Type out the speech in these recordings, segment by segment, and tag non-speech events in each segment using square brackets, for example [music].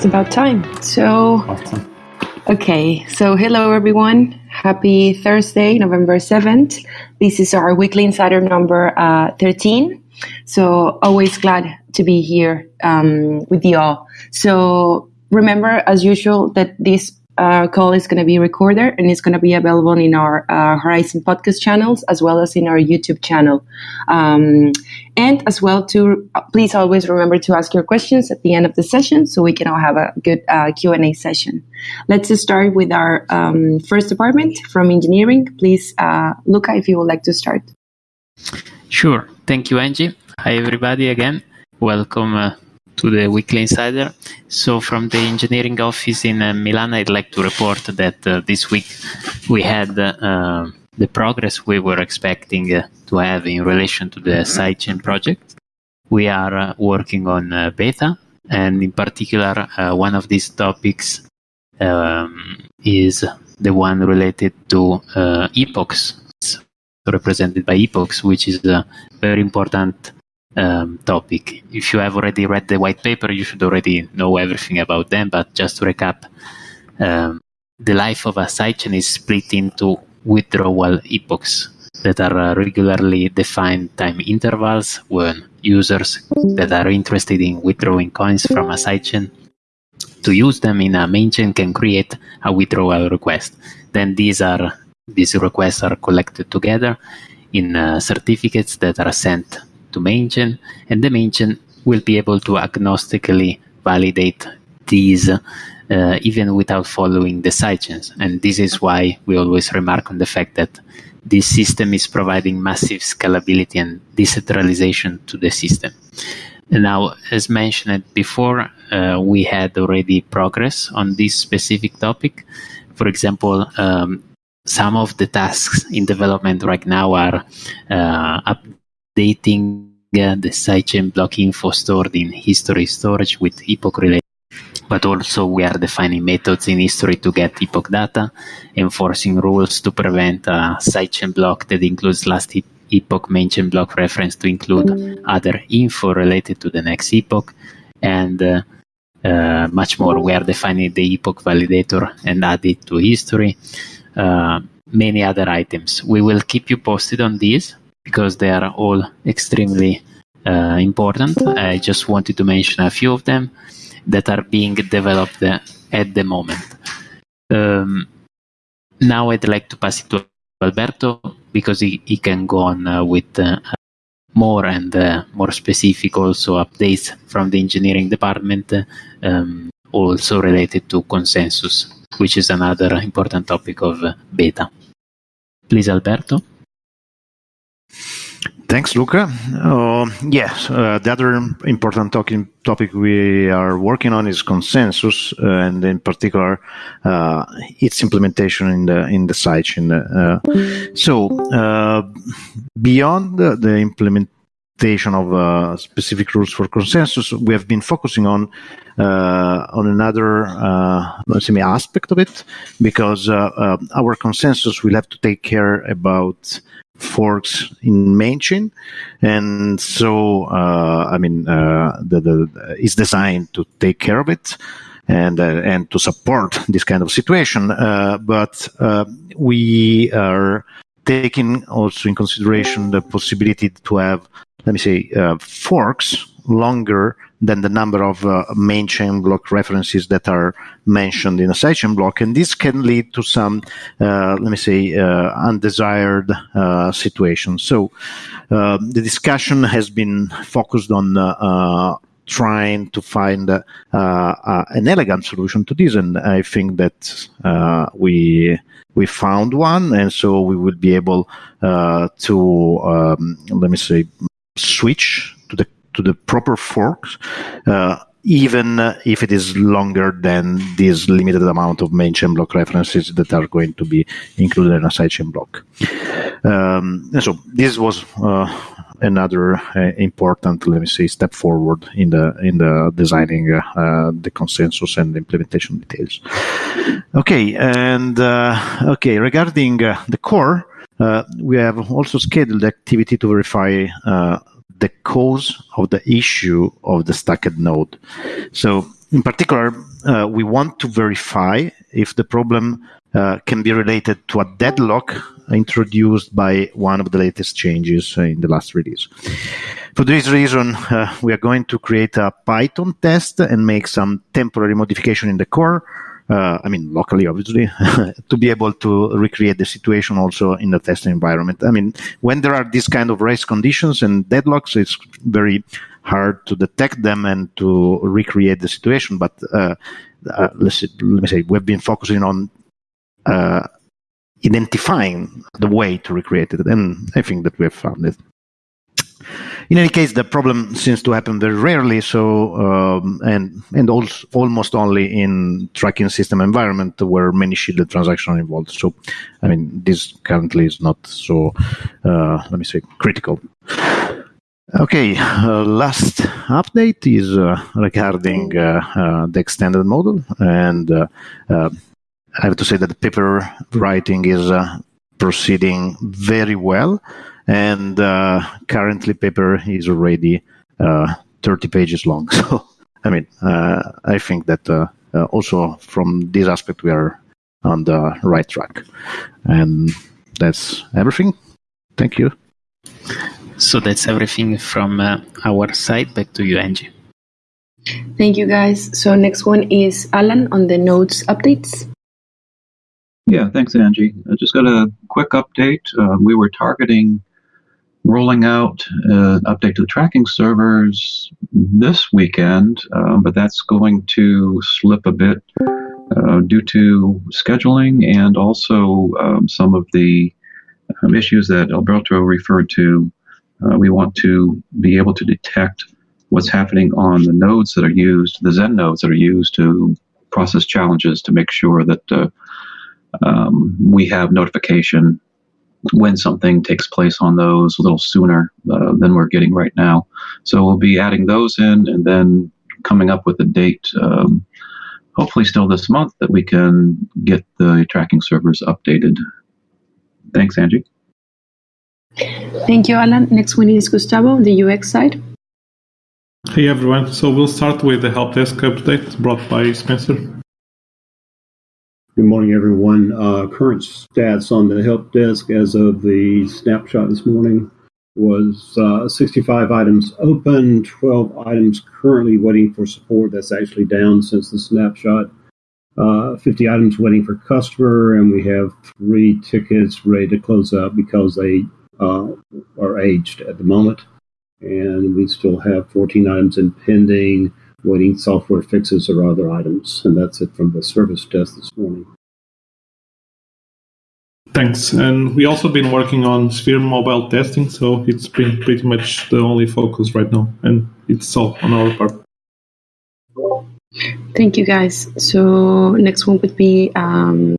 just about time. So, Awesome. okay. So, hello everyone. Happy Thursday, November 7th. This is our weekly insider number uh, 13. So, always glad to be here um, with you all. So, remember, as usual, that this uh, call is going to be recorded and it's going to be available in our uh, Horizen podcast channels as well as in our YouTube channel. Um, and as well to please always remember to ask your questions at the end of the session so we can all have a good uh, Q&A session. Let's start with our um, first department from engineering. Please, uh, Luca, if you would like to start. Sure. Thank you, Angie. Hi, everybody, again. Welcome uh, to the Weekly Insider. So, from the engineering office in uh, Milan, I'd like to report that uh, this week we had uh, the progress we were expecting uh, to have in relation to the sidechain project. We are uh, working on uh, beta, and in particular, one of these topics um, is the one related to uh, epochs, represented by epochs, which is a very important um, topic. If you have already read the white paper, you should already know everything about them. But just to recap, um, the life of a sidechain is split into withdrawal epochs that are uh, regularly defined time intervals when users that are interested in withdrawing coins from a sidechain to use them in a main chain can create a withdrawal request. Then these are these requests are collected together in uh, certificates that are sent to main chain, and the main chain will be able to agnostically validate these uh, even without following the sidechains. And this is why we always remark on the fact that this system is providing massive scalability and decentralization to the system. Now, as mentioned before, uh, we had already progress on this specific topic. For example, um, some of the tasks in development right now are uh, updating uh, the sidechain block info stored in history storage with epoch related. But also, we are defining methods in history to get epoch data, enforcing rules to prevent a sidechain block that includes last epoch chain block reference to include other info related to the next epoch, and uh, uh, much more. We are defining the epoch validator and add it to history. Uh, many other items. We will keep you posted on these because they are all extremely uh, important. I just wanted to mention a few of them that are being developed at the moment. Um, now I'd like to pass it to Alberto because he, he can go on uh, with uh, more and uh, more specific also updates from the engineering department, um, also related to consensus, which is another important topic of uh, beta. Please, Alberto. Thanks, Luca. Uh, yes, uh, the other important talking topic we are working on is consensus, uh, and in particular, uh, its implementation in the in the sidechain. Uh, so, uh, beyond the, the implementation of specific rules for consensus, we have been focusing on on another let's aspect of it, because our consensus will have to take care about forks in main chain, and so uh, I mean uh, the, the is designed to take care of it and uh, and to support this kind of situation. Uh, but uh, we are taking also in consideration the possibility to have let me say uh, forks longer than the number of uh, main chain block references that are mentioned in a sidechain block, and this can lead to some, uh, let me say, uh, undesired uh, situations. So uh, the discussion has been focused on uh, trying to find an elegant solution to this, and I think that we we found one, and so we will be able to um, let me say switch to the to the proper forks, uh, even if it is longer than this limited amount of main chain block references that are going to be included in a sidechain block. Um, so this was uh, another uh, important, let me say, step forward in the in the designing uh, the consensus and implementation details. Okay, and uh, okay regarding uh, the core. Uh, we have also scheduled activity to verify uh, the cause of the issue of the stacked node. So in particular, uh, we want to verify if the problem uh, can be related to a deadlock introduced by one of the latest changes in the last release. For this reason, uh, we are going to create a Python test and make some temporary modification in the core. Uh, I mean, locally, obviously, [laughs] to be able to recreate the situation also in the testing environment. I mean, when there are these kind of race conditions and deadlocks, it's very hard to detect them and to recreate the situation. But uh, uh, let's, let me say, we've been focusing on uh, identifying the way to recreate it, and I think that we have found it. In any case, the problem seems to happen very rarely, so um, and and also almost only in tracking system environment where many shielded transactions are involved. So, I mean, this currently is not so, uh, let me say, critical. Okay, uh, last update is uh, regarding uh, uh, the extended model, and uh, I have to say that the paper writing is proceeding very well and uh, currently paper is already uh, 30 pages long. [laughs] So i mean uh, i think that uh, uh, also from this aspect we are on the right track. And that's everything. Thank you. So that's everything from uh, our side. Back to you angie. Thank you guys. So next one is alan on the nodes updates. Yeah, thanks, Angie. I just got a quick update. Uh, we were targeting rolling out an uh, update to the tracking servers this weekend, uh, but that's going to slip a bit uh, due to scheduling and also um, some of the um, issues that Alberto referred to. Uh, we want to be able to detect what's happening on the nodes that are used, the Zen nodes that are used to process challenges to make sure that uh, um, we have notification when something takes place on those a little sooner uh, than we're getting right now. So we'll be adding those in and then coming up with a date, um, hopefully still this month, that we can get the tracking servers updated. Thanks, Angie. Thank you, Alan. Next one is Gustavo on the UX side. Hey everyone, so we'll start with the help desk update brought by Spencer. Good morning, everyone. Uh, current stats on the help desk as of the snapshot this morning was uh, 65 items open, 12 items currently waiting for support. That's actually down since the snapshot. Uh, 50 items waiting for customer, and we have three tickets ready to close up because they uh, are aged at the moment. And we still have 14 items in pending waiting software fixes or other items. And that's it from the service desk this morning. Thanks. And we also been working on Sphere mobile testing, so it's been pretty much the only focus right now, and it's all on our part. Thank you, guys. So next one would be um,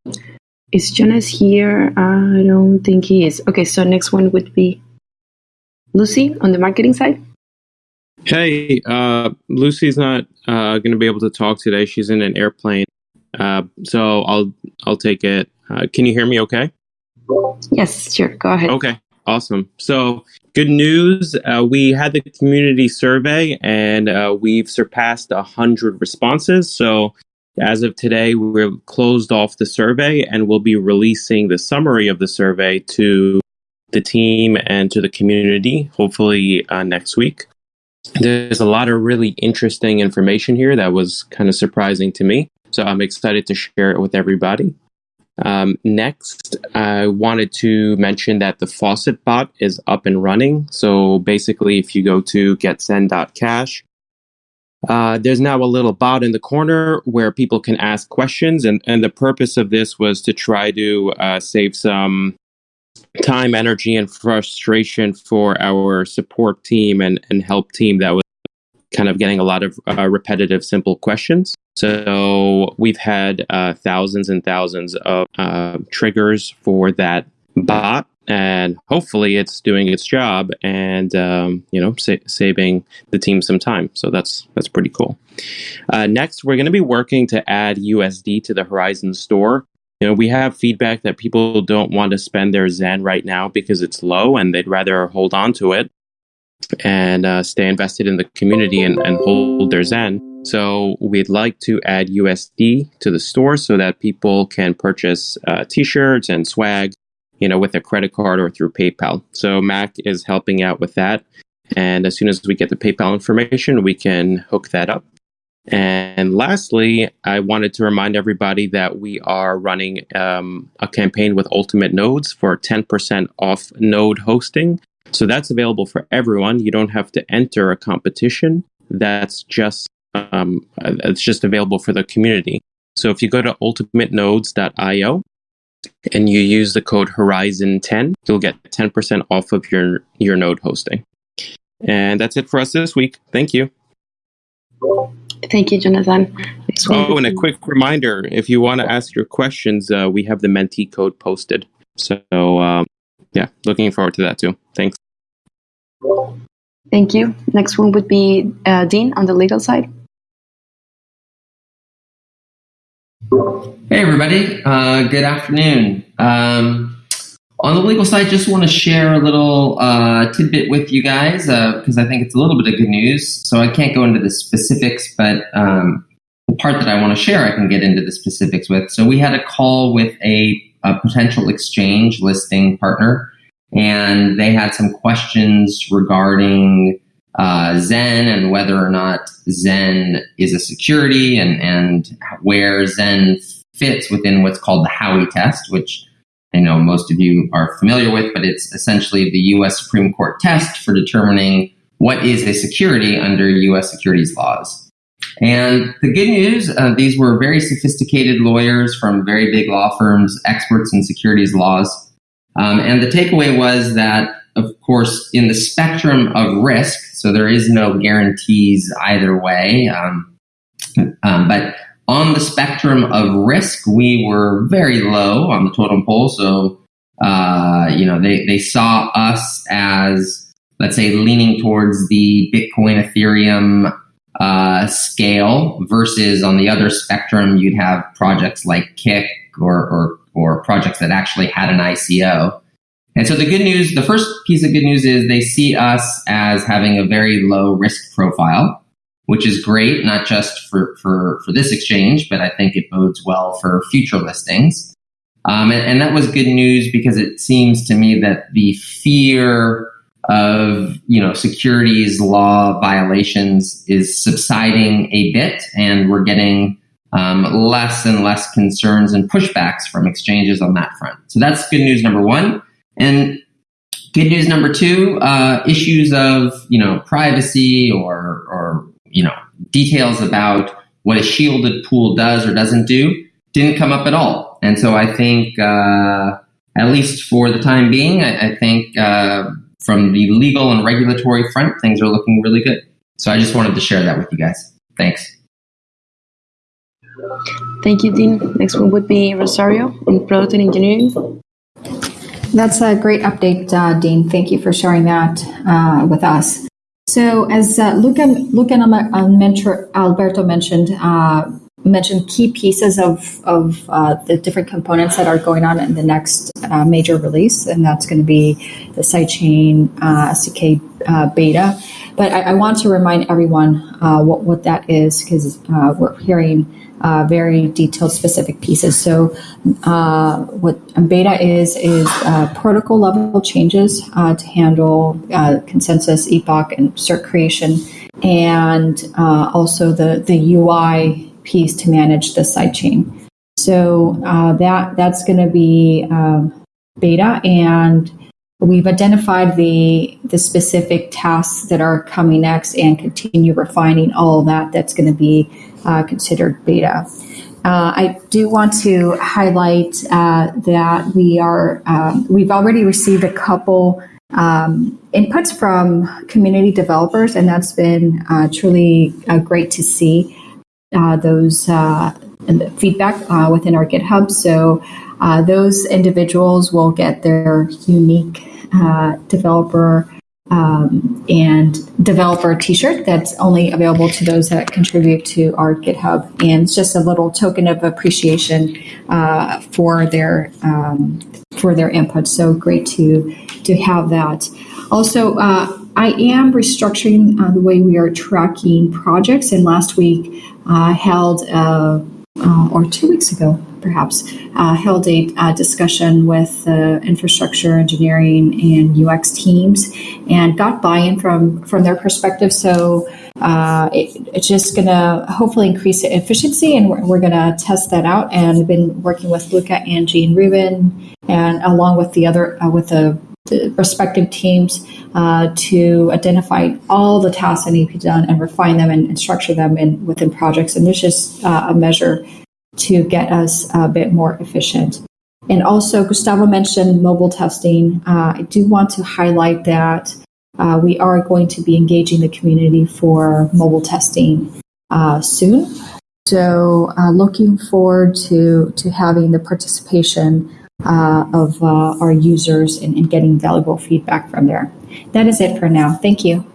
is Jonas here? I don't think he is. Okay, so next one would be Lucy on the marketing side. Hey, uh, Lucy's not uh, going to be able to talk today. She's in an airplane, uh, so I'll I'll take it. Uh, can you hear me? Okay. Yes, sure. Go ahead. Okay, awesome. So good news. Uh, we had the community survey, and uh, we've surpassed a hundred responses. So as of today, we've closed off the survey, and we'll be releasing the summary of the survey to the team and to the community, hopefully next week. There's a lot of really interesting information here that was kind of surprising to me. So I'm excited to share it with everybody. Um, next, I wanted to mention that the faucet bot is up and running. So basically, if you go to getzen.cash, uh, there's now a little bot in the corner where people can ask questions. And, and the purpose of this was to try to uh, save some time, energy, and frustration for our support team and, and help team that was kind of getting a lot of uh, repetitive, simple questions. So we've had uh, thousands and thousands of uh, triggers for that bot, and hopefully it's doing its job and um, you know sa- saving the team some time. So that's that's pretty cool. Uh, next, we're going to be working to add USD to the Horizen store you know, we have feedback that people don't want to spend their Zen right now because it's low and they'd rather hold on to it and uh, stay invested in the community and, and hold their Zen. So we'd like to add USD to the store so that people can purchase uh, T-shirts and swag, you know, with a credit card or through PayPal. So Mac is helping out with that, and as soon as we get the PayPal information, we can hook that up. And lastly, I wanted to remind everybody that we are running um, a campaign with Ultimate Nodes for 10% off node hosting. So that's available for everyone. You don't have to enter a competition. That's just um, it's just available for the community. So if you go to ultimatenodes.io and you use the code Horizen10, you'll get 10% off of your your node hosting. And that's it for us this week. Thank you. Thank you, Jonathan. Oh, and a quick reminder if you want to ask your questions, uh, we have the Menti code posted. So, um, yeah, looking forward to that too. Thanks. Thank you. Next one would be uh, Dean on the legal side. Hey, everybody. Uh, good afternoon. Um, on the legal side, just want to share a little uh, tidbit with you guys because uh, I think it's a little bit of good news. So I can't go into the specifics, but um, the part that I want to share, I can get into the specifics with. So we had a call with a, a potential exchange listing partner, and they had some questions regarding uh, Zen and whether or not Zen is a security and, and where Zen fits within what's called the Howey test, which I know most of you are familiar with, but it's essentially the US Supreme Court test for determining what is a security under US securities laws. And the good news, uh, these were very sophisticated lawyers from very big law firms, experts in securities laws. Um, and the takeaway was that, of course, in the spectrum of risk, so there is no guarantees either way, um, um, but on the spectrum of risk, we were very low on the totem pole. So, uh, you know, they, they saw us as, let's say, leaning towards the Bitcoin, Ethereum uh, scale versus on the other spectrum, you'd have projects like Kik or, or, or projects that actually had an ICO. And so the good news, the first piece of good news is they see us as having a very low risk profile which is great, not just for, for, for this exchange, but I think it bodes well for future listings. Um, and, and, that was good news because it seems to me that the fear of you know securities law violations is subsiding a bit, and we're getting um, less and less concerns and pushbacks from exchanges on that front. So that's good news number one. And good news number two: uh, issues of you know privacy or or you know, details about what a shielded pool does or doesn't do didn't come up at all. And so I think, uh, at least for the time being, I, I think uh, from the legal and regulatory front, things are looking really good. So I just wanted to share that with you guys. Thanks. Thank you, Dean. Next one would be Rosario in product and engineering. That's a great update, uh, Dean. Thank you for sharing that uh, with us. So as uh, Luca, Luca and Alberto mentioned, uh, mentioned key pieces of, of uh, the different components that are going on in the next uh, major release, and that's going to be the sidechain uh, SDK uh, beta. But I, I, want to remind everyone uh, what, what that is because uh, we're hearing uh, very detailed, specific pieces. So, uh, what beta is is uh, protocol level changes uh, to handle consensus, epoch, and cert creation, and also the the UI piece to manage the sidechain. So that that's going to be beta, and we've identified the the specific tasks that are coming next, and continue refining all that. That's going to be uh, considered beta. Uh, I do want to highlight uh, that we are um, we've already received a couple um, inputs from community developers, and that's been uh, truly uh, great to see uh, those feedback within our GitHub. So those individuals will get their unique developer um, and developer t-shirt that's only available to those that contribute to our GitHub. And it's just a little token of appreciation uh, for their um, for their input. So great to to have that. Also, uh, I am restructuring uh, the way we are tracking projects. And last week, I held, uh, uh, or two weeks ago, perhaps, uh, held a, a, discussion with the infrastructure engineering and UX teams, and got buy-in from from their perspective. So uh, it, it's just going to hopefully increase the efficiency, and we're, we're going to test that out. And I've been working with Luca, and Ruben, and along with the other uh, with the, respective teams uh, to identify all the tasks that need to be done and refine them and, and structure them in within projects. And there's just uh, a measure to get us a bit more efficient. And also, Gustavo mentioned mobile testing. Uh, I do want to highlight that uh, we are going to be engaging the community for mobile testing uh, soon. So, uh, looking forward to, to having the participation uh, of uh, our users and, and getting valuable feedback from there. That is it for now. Thank you.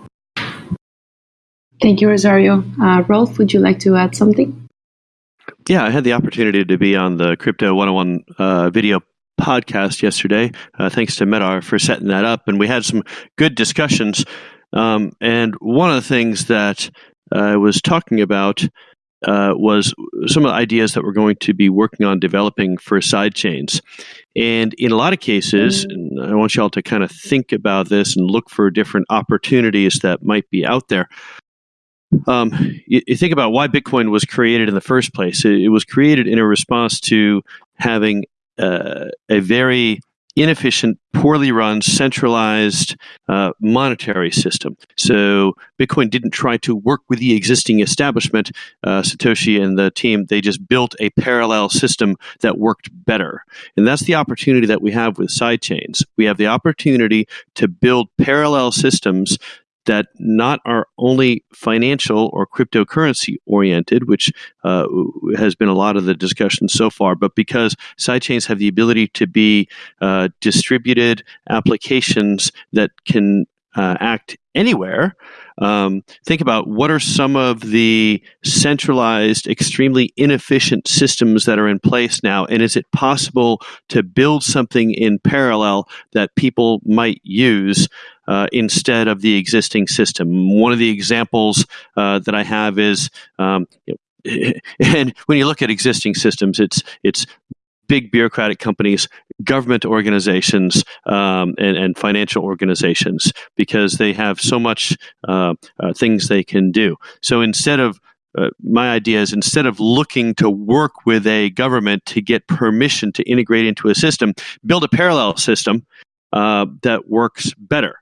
Thank you, Rosario. Uh, Rolf, would you like to add something? Yeah, I had the opportunity to be on the Crypto 101 video podcast yesterday. Uh, thanks to Medar for setting that up, and we had some good discussions. Um, and one of the things that I was talking about uh, was some of the ideas that we're going to be working on developing for side chains. And in a lot of cases, I want y'all to kind of think about this and look for different opportunities that might be out there. Um, you, you, think about why Bitcoin was created in the first place. It, it was created in a response to having uh, a very inefficient, poorly run, centralized uh, monetary system. So Bitcoin didn't try to work with the existing establishment. Uh, Satoshi and the team, they just built a parallel system that worked better. And that's the opportunity that we have with sidechains. We have the opportunity to build parallel systems that not are only financial or cryptocurrency oriented, which uh, has been a lot of the discussion so far, but because sidechains have the ability to be uh, distributed applications that can uh, act anywhere. Um, think about what are some of the centralized, extremely inefficient systems that are in place now, and is it possible to build something in parallel that people might use uh, instead of the existing system? One of the examples uh, that I have is um, [laughs] and when you look at existing systems, it's it's big bureaucratic companies, government organizations, um, and, and, financial organizations because they have so much uh, uh, things they can do. So instead of uh, my idea is instead of looking to work with a government to get permission to integrate into a system, build a parallel system uh, that works better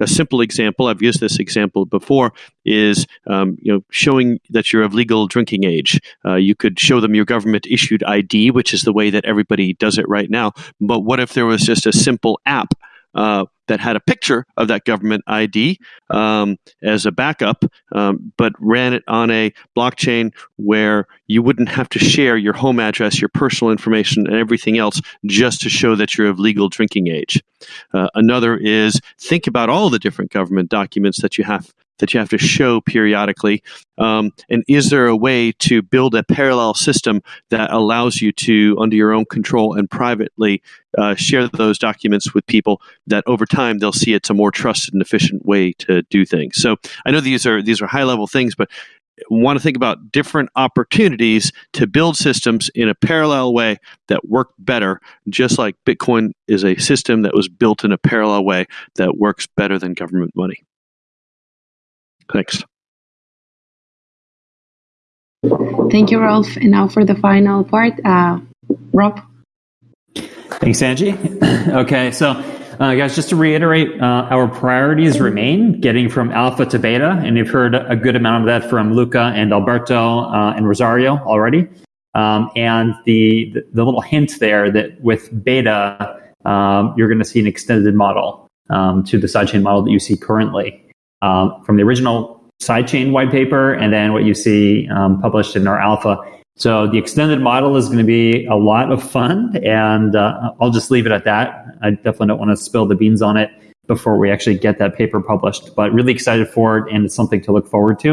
a simple example i've used this example before is um, you know showing that you're of legal drinking age. Uh, you could show them your government issued id which is the way that everybody does it right now. But what if there was just a simple app uh, that had a picture of that government ID um, as a backup, um, but ran it on a blockchain where you wouldn't have to share your home address, your personal information, and everything else just to show that you're of legal drinking age. Uh, another is think about all the different government documents that you have that you have to show periodically? Um, and is there a way to build a parallel system that allows you to, under your own control and privately, uh, share those documents with people that over time they'll see it's a more trusted and efficient way to do things? So I know these are these are high level things, but want to think about different opportunities to build systems in a parallel way that work better, just like Bitcoin is a system that was built in a parallel way that works better than government money. Thanks. Thank you, Rolf. And now for the final part, uh, Rob. Thanks, Angie. [clears throat] okay, so uh, guys, just to reiterate, uh, our priorities remain getting from alpha to beta, and you've heard a good amount of that from Luca and Alberto uh, and Rosario already. Um, and the, the, the little hint there that with beta, um, you're going to see an extended model um, to the sidechain model that you see currently um, from the original sidechain white paper and then what you see um, published in our alpha. So the extended model is going to be a lot of fun, and uh, I'll just leave it at that. I definitely don't want to spill the beans on it before we actually get that paper published, but really excited for it, and it's something to look forward to.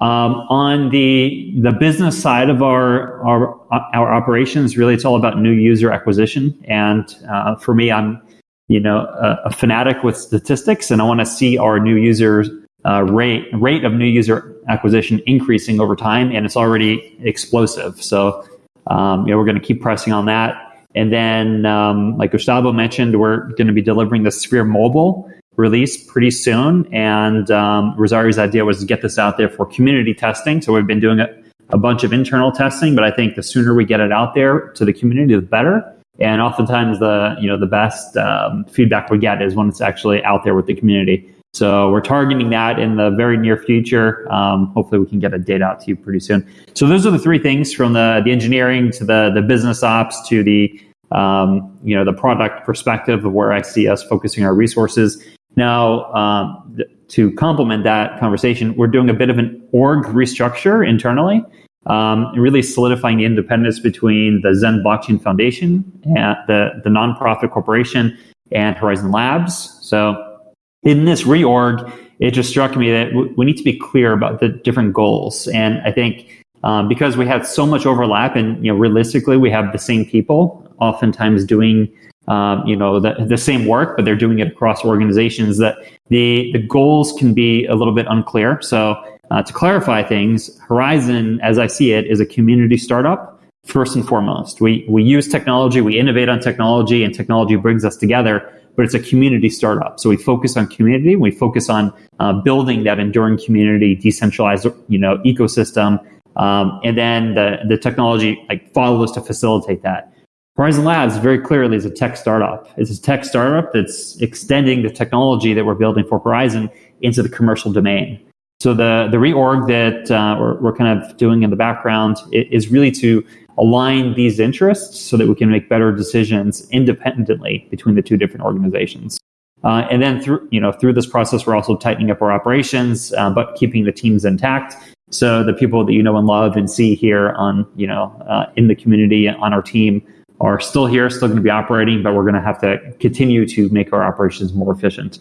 Um, on the the business side of our, our our operations, really, it's all about new user acquisition. And uh, for me, I'm you know a, a fanatic with statistics, and I want to see our new users uh, rate rate of new user acquisition increasing over time, and it's already explosive. So um, you know we're going to keep pressing on that. And then, um, like Gustavo mentioned, we're going to be delivering the Sphere Mobile release pretty soon. And um, Rosario's idea was to get this out there for community testing. So we've been doing a, a bunch of internal testing, but I think the sooner we get it out there to the community, the better. And oftentimes, the you know the best um, feedback we get is when it's actually out there with the community. So we're targeting that in the very near future. Um, hopefully, we can get a date out to you pretty soon. So those are the three things from the, the engineering to the the business ops to the um, you know the product perspective of where I see us focusing our resources. Now, um, th- to complement that conversation, we're doing a bit of an org restructure internally, um, really solidifying the independence between the Zen Blockchain Foundation, and the the nonprofit corporation, and Horizen Labs. So, in this reorg, it just struck me that we need to be clear about the different goals, and I think. Um, because we have so much overlap, and you know, realistically, we have the same people oftentimes doing um, you know the, the same work, but they're doing it across organizations. That the the goals can be a little bit unclear. So uh, to clarify things, Horizen, as I see it, is a community startup first and foremost. We we use technology, we innovate on technology, and technology brings us together. But it's a community startup, so we focus on community. We focus on uh, building that enduring community, decentralized you know ecosystem, um, and then the the technology like follows to facilitate that. Horizen Labs very clearly is a tech startup. It's a tech startup that's extending the technology that we're building for Horizen into the commercial domain. So the the reorg that uh, we're, we're, kind of doing in the background is really to align these interests so that we can make better decisions independently between the two different organizations. Uh, and then through you know through this process, we're also tightening up our operations, uh, but keeping the teams intact. So the people that you know and love and see here on you know uh, in the community on our team are still here, still going to be operating, but we're going to have to continue to make our operations more efficient.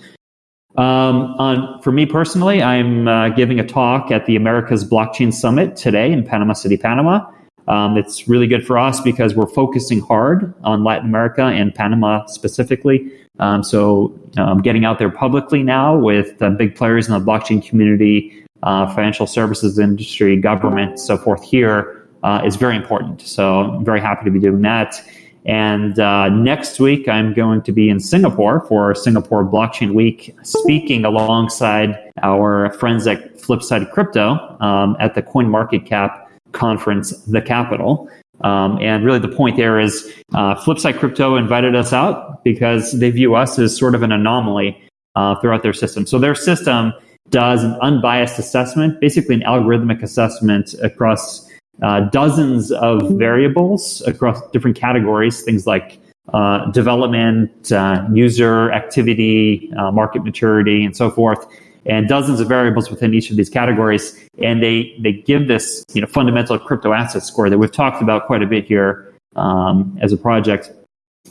Um, on, for me personally, I'm uh, giving a talk at the America's Blockchain Summit today in Panama City, Panama. Um, it's really good for us because we're focusing hard on Latin America and Panama specifically. Um, so I'm getting out there publicly now with uh, big players in the blockchain community, uh, financial services industry, government, so forth here uh, is very important. So I'm very happy to be doing that. And uh, next week, I'm going to be in Singapore for Singapore Blockchain Week, speaking alongside our friends at Flipside Crypto um, at the CoinMarketCap conference, The Capital. Um, and really, the point there is uh, Flipside Crypto invited us out because they view us as sort of an anomaly uh, throughout their system. So their system does an unbiased assessment, basically an algorithmic assessment across uh, dozens of variables across different categories, things like uh, development, uh, user activity, uh, market maturity, and so forth, and dozens of variables within each of these categories. And they, they give this you know, fundamental crypto asset score that we've talked about quite a bit here um, as a project.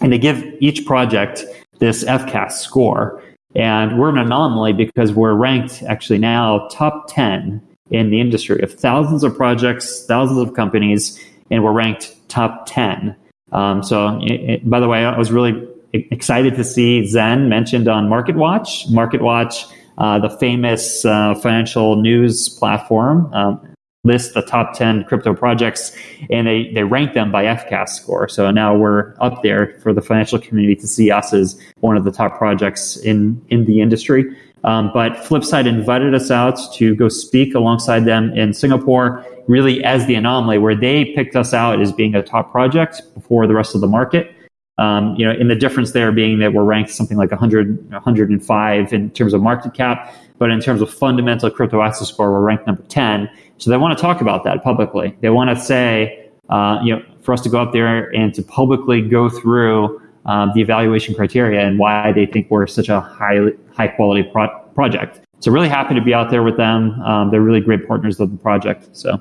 And they give each project this FCAS score. And we're an anomaly because we're ranked actually now top 10 in the industry of thousands of projects, thousands of companies, and we're ranked top 10. Um, so, it, it, by the way, I was really excited to see Zen mentioned on MarketWatch. MarketWatch, uh, the famous uh, financial news platform, um, lists the top 10 crypto projects and they, they rank them by FCAS score. So now we're up there for the financial community to see us as one of the top projects in, in the industry. Um, but Flipside invited us out to go speak alongside them in Singapore, really as the anomaly, where they picked us out as being a top project before the rest of the market. Um, you know, in the difference there being that we're ranked something like 100, 105 in terms of market cap, but in terms of fundamental crypto asset score, we're ranked number 10. So they want to talk about that publicly. They want to say, uh, you know, for us to go up there and to publicly go through um, the evaluation criteria and why they think we're such a high high quality pro- project. So really happy to be out there with them. Um, they're really great partners of the project. So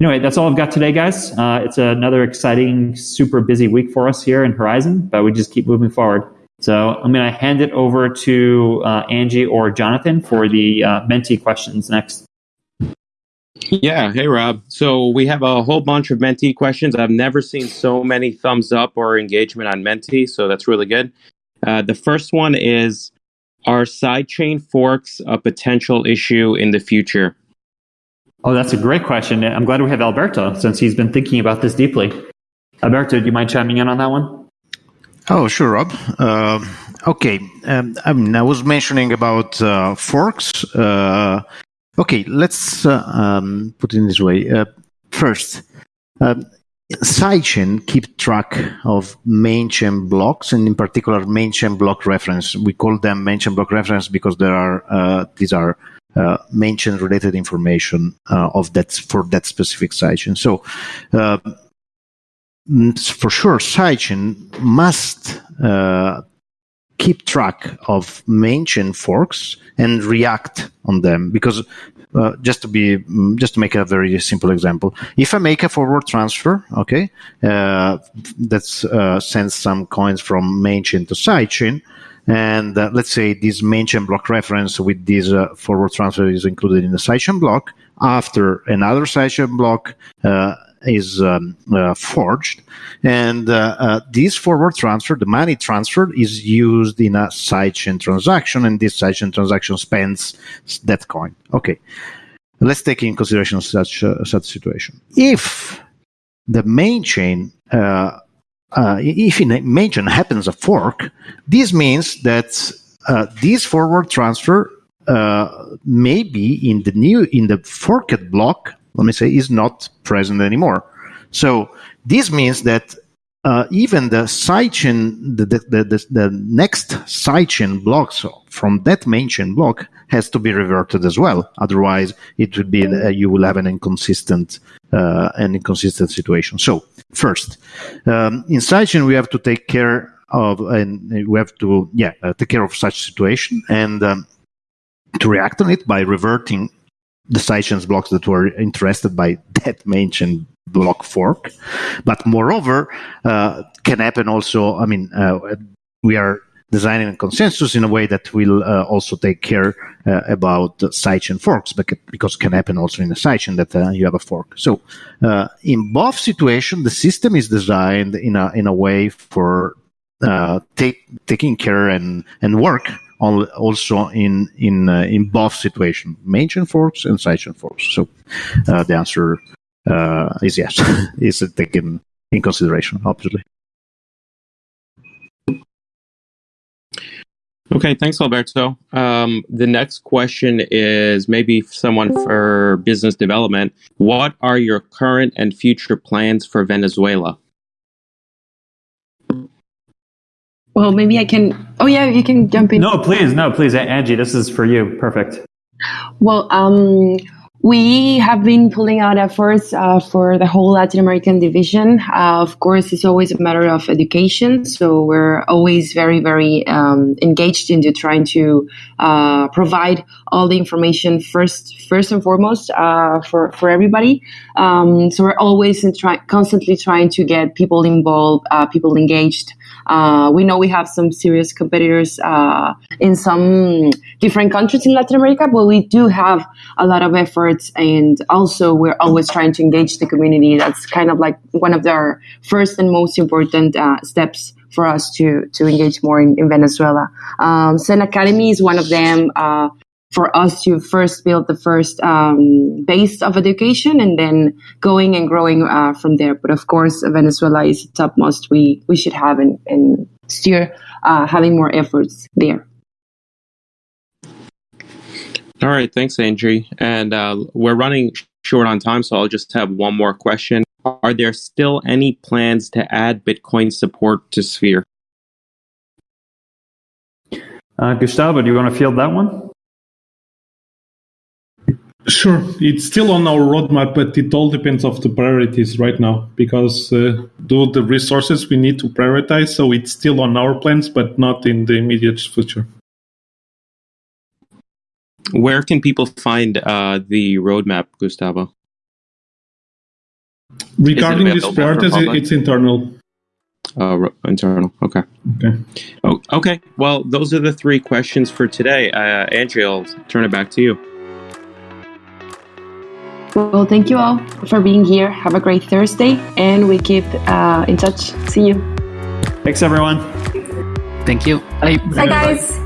anyway, that's all I've got today, guys. Uh, it's another exciting, super busy week for us here in Horizen, but we just keep moving forward. So I'm going to hand it over to uh, Angie or Jonathan for the uh, Menti questions next. Yeah. Hey, Rob. So we have a whole bunch of Menti questions. I've never seen so many thumbs up or engagement on Menti, so that's really good. Uh, the first one is Are sidechain forks a potential issue in the future? Oh, that's a great question. I'm glad we have Alberto since he's been thinking about this deeply. Alberto, do you mind chiming in on that one? Oh, sure, Rob. Uh, okay, um, I, mean, I was mentioning about uh, forks. Uh, okay, let's uh, um, put it in this way. Uh, first, um, sidechain keep track of main chain blocks, and in particular, main chain block reference. We call them main chain block reference because there are uh, these are uh, main chain related information uh, of that for that specific sidechain. So uh, for sure, sidechain must uh, keep track of main chain forks and react on them. Because uh, just to be mm, just to make a very simple example if i make a forward transfer okay uh, that uh, sends some coins from main chain to sidechain and uh, let's say this main chain block reference with this uh, forward transfer is included in the sidechain block after another sidechain block uh, is um, uh, forged, and uh, uh, this forward transfer, the money transfer, is used in a sidechain transaction, and this sidechain transaction spends that coin. Okay, let's take in consideration such such situation. If the main chain uh, if in a main chain happens a fork, this means that uh, this forward transfer uh, may be in the new in the forked block let me say, is not present anymore. So this means that uh, even the sidechain, the, the, the, the, next sidechain block so from that main chain block has to be reverted as well. Otherwise, it would be uh, you will have an inconsistent uh, an inconsistent situation. So first, um, in sidechain we have to take care of and we have to yeah uh, take care of such situation and um, to react on it by reverting the sidechains blocks that were interested by [laughs] that main chain block fork. But moreover, uh, can happen also. I mean, uh, we are designing a consensus in a way that will uh, also take care uh, about sidechain forks, because it can happen also in a sidechain that uh, you have a fork. So, uh, in both situations, the system is designed in a in a way for take, taking care and and work also in in uh, in both situations, main chain forks and sidechain forks. So uh, the answer uh, is yes, [laughs] is taken in consideration, obviously. Okay, thanks, Alberto. Um, the next question is maybe someone for business development. What are your current and future plans for Venezuela? Well, maybe I can. Oh, yeah, you can jump in. No, please, no, please, Angie. This is for you. Perfect. Well, um, we have been pulling out efforts uh, for the whole Latin American division. Uh, of course, it's always a matter of education. So we're always very, very um, engaged into trying to uh, provide all the information first, first and foremost uh, for for everybody. Um, so we're always try- constantly trying to get people involved, uh, people engaged. Uh, we know we have some serious competitors uh, in some different countries in Latin America, but we do have a lot of efforts, and also we're always trying to engage the community. That's kind of like one of our first and most important uh, steps for us to to engage more in, in Venezuela. Um, Zen Academy is one of them. For us to first build the first um, base of education and then going and growing uh, from there. But of course, Venezuela is the topmost we we should have and, and steer uh, having more efforts there. All right, thanks, Angie. And uh, we're running short on time, so I'll just have one more question. Are there still any plans to add Bitcoin support to Sphere? Uh, Gustavo, do you want to field that one? Sure, it's still on our roadmap, but it all depends of the priorities right now because uh, do the resources we need to prioritize. So it's still on our plans, but not in the immediate future. Where can people find uh, the roadmap, Gustavo? Regarding these priorities, it's internal. Uh, internal. Okay. Okay. Oh, okay. Well, those are the three questions for today. Uh, Andrea, I'll turn it back to you. Well, thank you all for being here. Have a great Thursday, and we keep uh, in touch. See you. Thanks, everyone. Thank you. Bye. Bye, guys.